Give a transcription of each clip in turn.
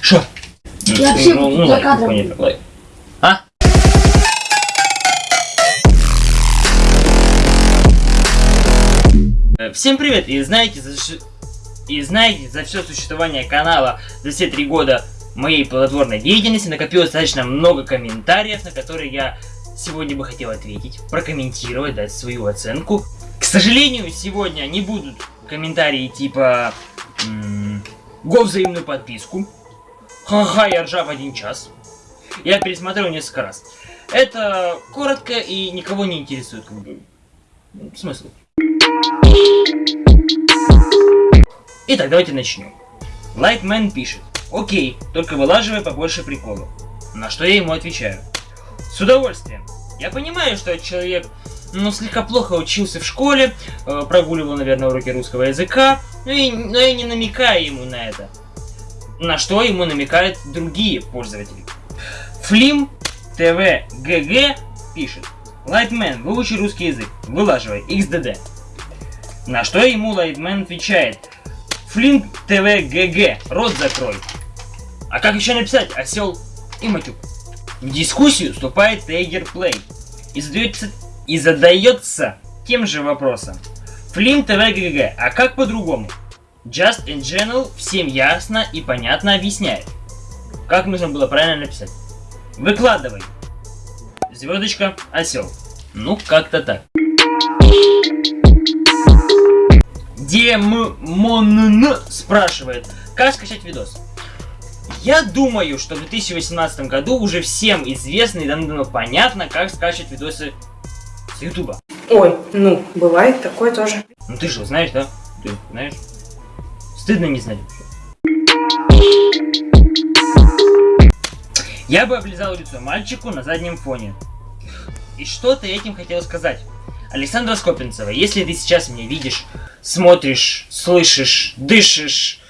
Шо? Я вообще ну, кадра понятно, буду. лайк. А? Э, Всем привет! И знаете, за ш- и знаете, за все существование канала, за все три года моей плодотворной деятельности накопилось достаточно много комментариев, на которые я сегодня бы хотел ответить, прокомментировать, дать свою оценку. К сожалению, сегодня не будут комментарии типа м, «Го взаимную подписку», «Ха-ха, я ржав один час». Я пересмотрел несколько раз. Это коротко и никого не интересует, как бы. Ну, Смысл. Итак, давайте начнем. Лайтмен пишет. Окей, только вылаживай побольше приколов. На что я ему отвечаю. С удовольствием. Я понимаю, что человек, ну, слегка плохо учился в школе, э, прогуливал, наверное, уроки русского языка, ну и, но я не намекаю ему на это. На что ему намекают другие пользователи. Флим ТВ ГГ пишет. Лайтмен, выучи русский язык, вылаживай, XDD. На что ему Лайтмен отвечает. Флинг ТВ ГГ, рот закрой. А как еще написать осел и матюк? В дискуссию вступает Тейгер Плей и задается, и задается тем же вопросом. Флим ТВ ГГ, а как по-другому? Just in General всем ясно и понятно объясняет. Как нужно было правильно написать? Выкладывай. Звездочка, осел. Ну, как-то так. Демон спрашивает, как скачать видос? Я думаю, что в 2018 году уже всем известно и давно понятно, как скачивать видосы с Ютуба. Ой, ну, бывает такое тоже. Ну ты же знаешь, да? Ты знаешь? Стыдно не знать. Я бы облизал лицо мальчику на заднем фоне. И что ты этим хотел сказать? Александра Скопинцева, если ты сейчас меня видишь, смотришь, слышишь, дышишь...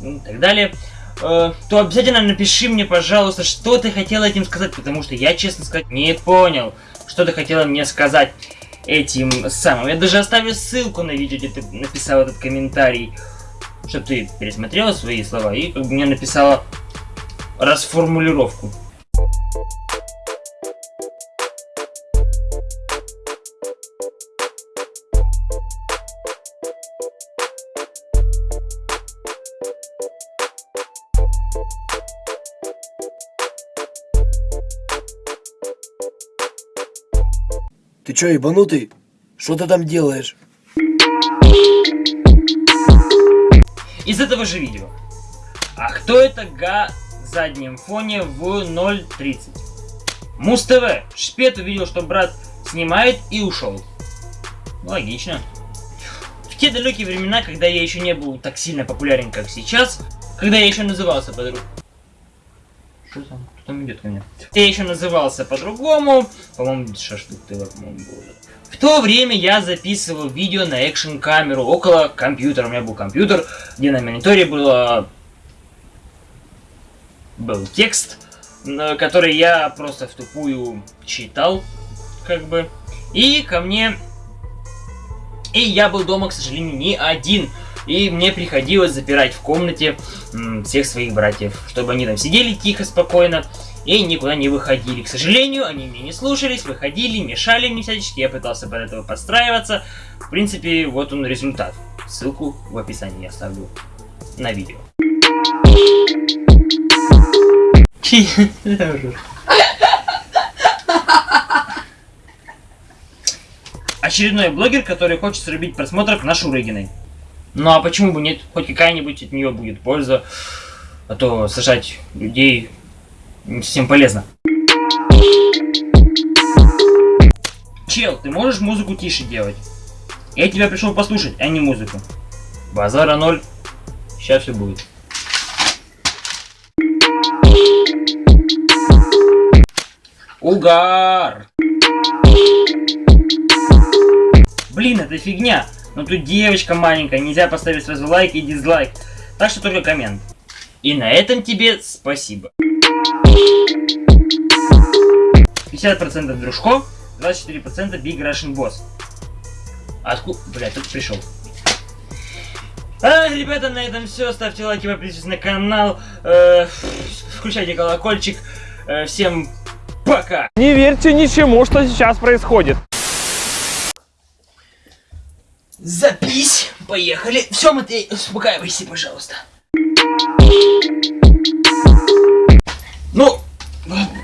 ну, и так далее, э, то обязательно напиши мне, пожалуйста, что ты хотела этим сказать, потому что я, честно сказать, не понял, что ты хотела мне сказать этим самым. Я даже оставлю ссылку на видео, где ты написал этот комментарий, чтобы ты пересмотрела свои слова и как бы мне написала расформулировку. Ты чё, ебанутый? Что ты там делаешь? Из этого же видео. А кто это га заднем фоне в 0.30? Муз ТВ. Шпет увидел, что брат снимает и ушел. Логично. В те далекие времена, когда я еще не был так сильно популярен, как сейчас, когда я еще назывался по-другому... Что там? Кто там идет ко мне? Я еще назывался по-другому. По-моему, Шашлык ТВ, по-моему, был. В то время я записывал видео на экшен камеру около компьютера. У меня был компьютер, где на мониторе было был текст, который я просто в тупую читал, как бы. И ко мне... И я был дома, к сожалению, не один. И мне приходилось запирать в комнате всех своих братьев, чтобы они там сидели тихо, спокойно и никуда не выходили. К сожалению, они меня не слушались, выходили, мешали мне всячески, я пытался под этого подстраиваться. В принципе, вот он результат. Ссылку в описании я оставлю на видео. Очередной блогер, который хочет срубить просмотров на Шурыгиной. Ну а почему бы нет? Хоть какая-нибудь от нее будет польза. А то сажать людей не совсем полезно. Чел, ты можешь музыку тише делать? Я тебя пришел послушать, а не музыку. Базара ноль. Сейчас все будет. Угар! Блин, это фигня. Но тут девочка маленькая, нельзя поставить сразу лайк и дизлайк. Так что только коммент. И на этом тебе спасибо. 50% Дружко, 24% Big Russian Boss. Откуда? Бля, тут пришел. А, ребята, на этом все. Ставьте лайки, подписывайтесь на канал. Э, включайте колокольчик. Э, всем пока. Не верьте ничему, что сейчас происходит. Запись. Поехали. Все, Матвей, успокаивайся, пожалуйста. Ну,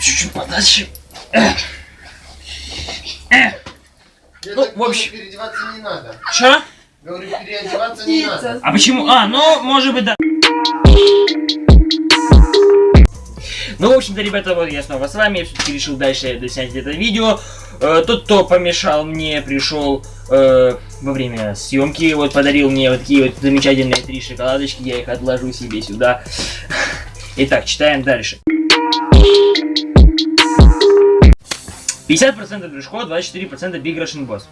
чуть-чуть подальше. Эх. Ну, в общем- переодеваться не надо. Чё? Говорю, переодеваться не надо. А почему? А, ну, может быть, да. Ну, в общем-то, ребята, вот я снова с вами. Я все-таки решил дальше доснять это видео. Э, тот, кто помешал мне, пришел э, во время съемки, вот подарил мне вот такие вот замечательные три шоколадочки. Я их отложу себе сюда. Итак, читаем дальше. 50% Дружко, 24% Big Russian Boss.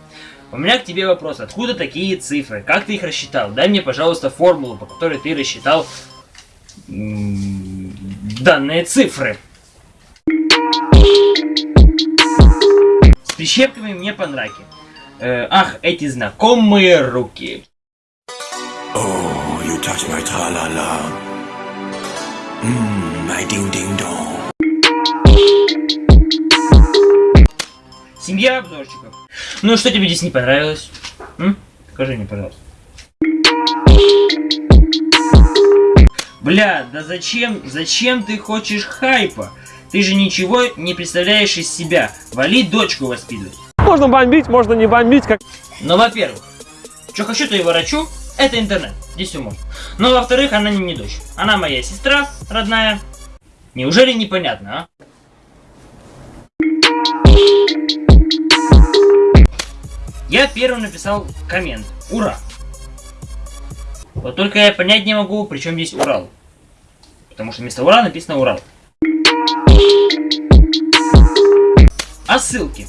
У меня к тебе вопрос. Откуда такие цифры? Как ты их рассчитал? Дай мне, пожалуйста, формулу, по которой ты рассчитал данные цифры. С прищепками мне по нраке. Э, ах, эти знакомые руки. Oh, you touch my tra-la-la. Mmm, my ding-ding-dong. Семья обзорщиков. Ну, что тебе здесь не понравилось? М? Скажи мне, пожалуйста. Бля, да зачем, зачем ты хочешь хайпа? Ты же ничего не представляешь из себя. Вали дочку воспитывать. Можно бомбить, можно не бомбить, как... Но, во-первых, что хочу, то и ворочу. Это интернет. Здесь все можно. Но, во-вторых, она не, не дочь. Она моя сестра родная. Неужели непонятно, а? Я первым написал коммент. Ура! Вот только я понять не могу, при чем здесь Урал. Потому что вместо Ура написано Урал. А ссылки?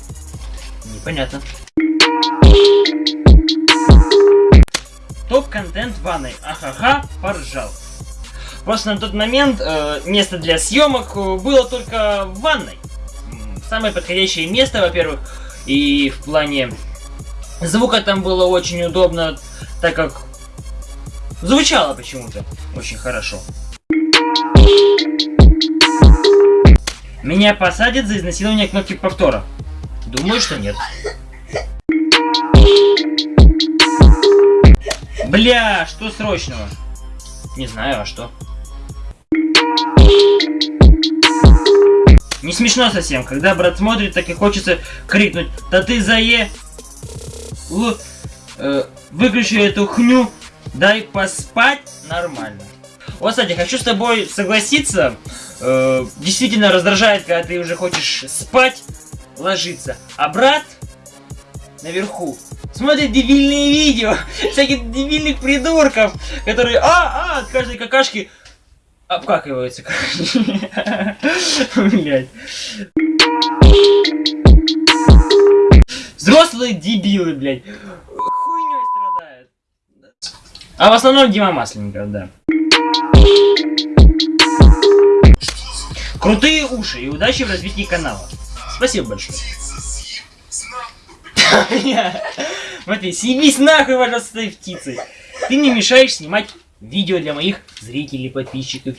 Непонятно. Топ-контент ванной. Ахаха, поржал. Просто на тот момент э, место для съемок э, было только в ванной. Самое подходящее место, во-первых, и в плане звука там было очень удобно, так как звучало почему-то очень хорошо. Меня посадят за изнасилование кнопки повтора. Думаю, что нет. Бля, что срочного? Не знаю, а что? Не смешно совсем, когда брат смотрит, так и хочется крикнуть, да ты зае... Л... э, выключи эту хню, дай поспать нормально. Вот, кстати, хочу с тобой согласиться, э, действительно раздражает, когда ты уже хочешь спать, ложиться, а брат наверху смотрит дебильные видео всяких дебильных придурков, которые а, а, от каждой какашки обкакиваются. Блять. Взрослые дебилы, блядь. А в основном Дима Масленников, да. Крутые уши и удачи в развитии канала. Спасибо большое. Смотри, съебись нахуй, пожалуйста, с этой птицей. Ты не мешаешь снимать видео для моих зрителей, подписчиков,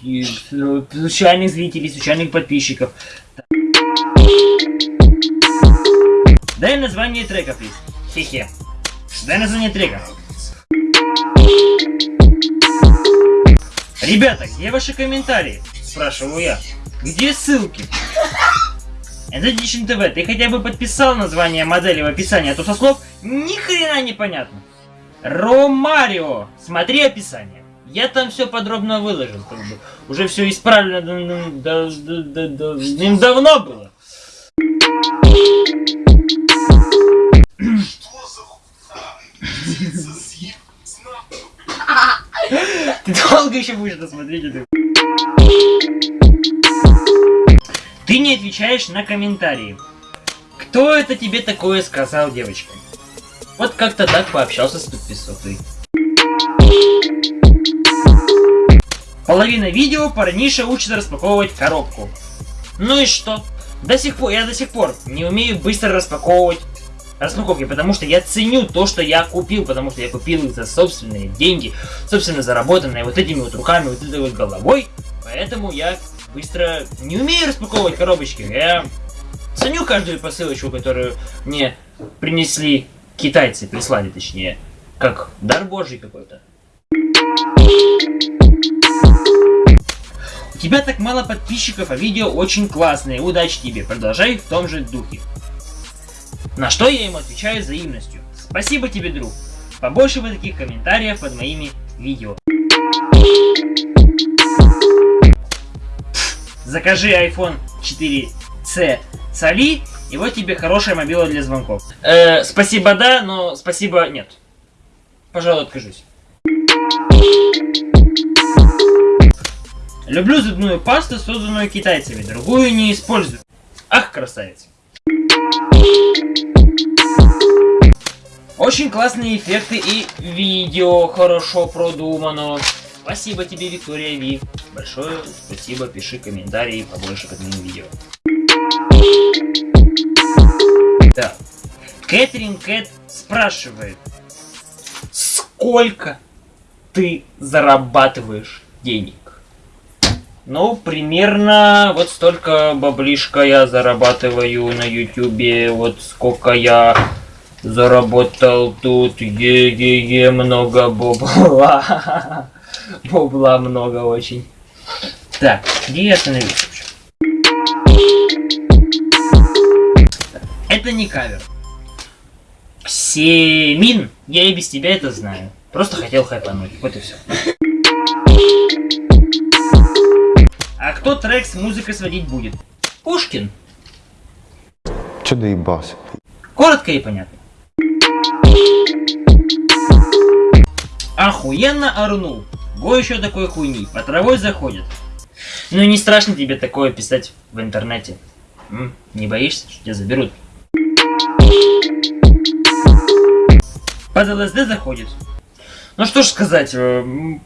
случайных зрителей, случайных подписчиков. Дай название трека, плиз. Хе-хе. Дай название трека. Ребята, где ваши комментарии? Спрашиваю я. Где ссылки? Edition TV, ты хотя бы подписал название модели в описании, а то со слов ни хрена не понятно. Ромарио, смотри описание. Я там все подробно выложил, как бы. Уже все исправлено да- да- да- да- да- давным-давно было. Ты долго еще будешь это смотреть? это? Ты не отвечаешь на комментарии. Кто это тебе такое сказал, девочка? Вот как-то так пообщался с подписотой. Половина видео парниша учится распаковывать коробку. Ну и что? До сих пор, я до сих пор не умею быстро распаковывать распаковки, потому что я ценю то, что я купил, потому что я купил их за собственные деньги, собственно заработанные вот этими вот руками, вот этой вот головой, поэтому я быстро не умею распаковывать коробочки, я ценю каждую посылочку, которую мне принесли китайцы, прислали точнее, как дар божий какой-то. У тебя так мало подписчиков, а видео очень классные. Удачи тебе, продолжай в том же духе. На что я ему отвечаю взаимностью. Спасибо тебе, друг. Побольше бы таких комментариев под моими видео. Закажи iPhone 4C с Али, и вот тебе хорошая мобила для звонков. Э, спасибо, да, но спасибо, нет. Пожалуй, откажусь. Люблю зубную пасту, созданную китайцами, другую не использую. Ах, красавец. Очень классные эффекты и видео хорошо продумано. Спасибо тебе, Виктория Ви. Большое спасибо, пиши комментарии побольше к этому видео. Так. Кэтрин Кэт спрашивает, сколько ты зарабатываешь денег? Ну, примерно вот столько баблишка я зарабатываю на ютюбе, вот сколько я заработал тут, е-е-е, много бабла. Бабла много очень. Так, где я остановился вообще? Это не кавер. Семин, я и без тебя это знаю. Просто хотел хайпануть, вот и все. Кто трек с музыкой сводить будет? Пушкин. Че доебался? Коротко и понятно. Охуенно орнул. Го еще такой хуйни. По травой заходит. Ну и не страшно тебе такое писать в интернете. М? Не боишься, что тебя заберут? Под ЛСД заходит. Ну что ж сказать, э,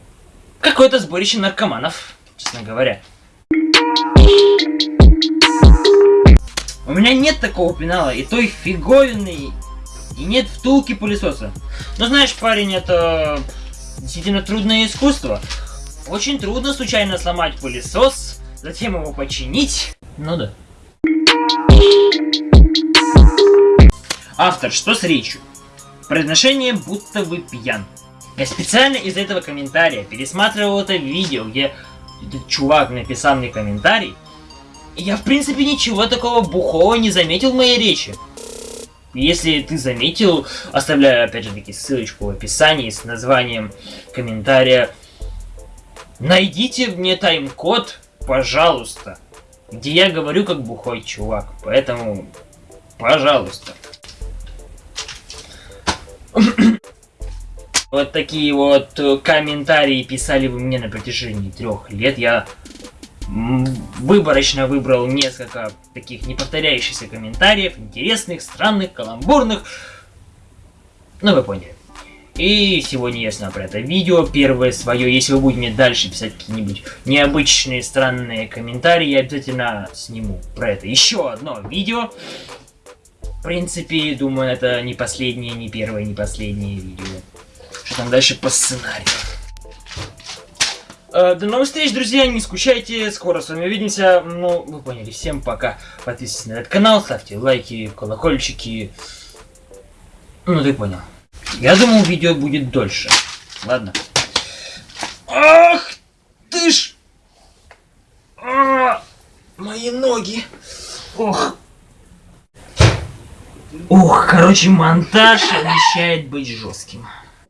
какое-то сборище наркоманов, честно говоря. У меня нет такого пенала, и той фиговины, и нет втулки пылесоса. Но знаешь, парень, это действительно трудное искусство. Очень трудно случайно сломать пылесос, затем его починить. Ну да. Автор, что с речью? Произношение будто вы пьян. Я специально из этого комментария пересматривал это видео, где этот чувак написал мне комментарий. Я в принципе ничего такого бухого не заметил в моей речи. Если ты заметил, оставляю опять же таки ссылочку в описании с названием комментария. Найдите мне тайм-код, пожалуйста, где я говорю как бухой чувак. Поэтому, пожалуйста. Вот такие вот э, комментарии писали вы мне на протяжении трех лет. Я выборочно выбрал несколько таких неповторяющихся комментариев, интересных, странных, каламбурных. Ну, вы поняли. И сегодня я снял про это видео, первое свое. Если вы будете мне дальше писать какие-нибудь необычные, странные комментарии, я обязательно сниму про это еще одно видео. В принципе, думаю, это не последнее, не первое, не последнее видео. Что там дальше по сценарию? Э, До новых встреч, друзья, не скучайте, скоро с вами увидимся. Ну, вы поняли, всем пока. Подписывайтесь на этот канал, ставьте лайки, колокольчики. Ну, ты понял. Я думал, видео будет дольше. Ладно. Ах ты ж! А, мои ноги. Ох. Ох, короче, монтаж обещает быть жестким.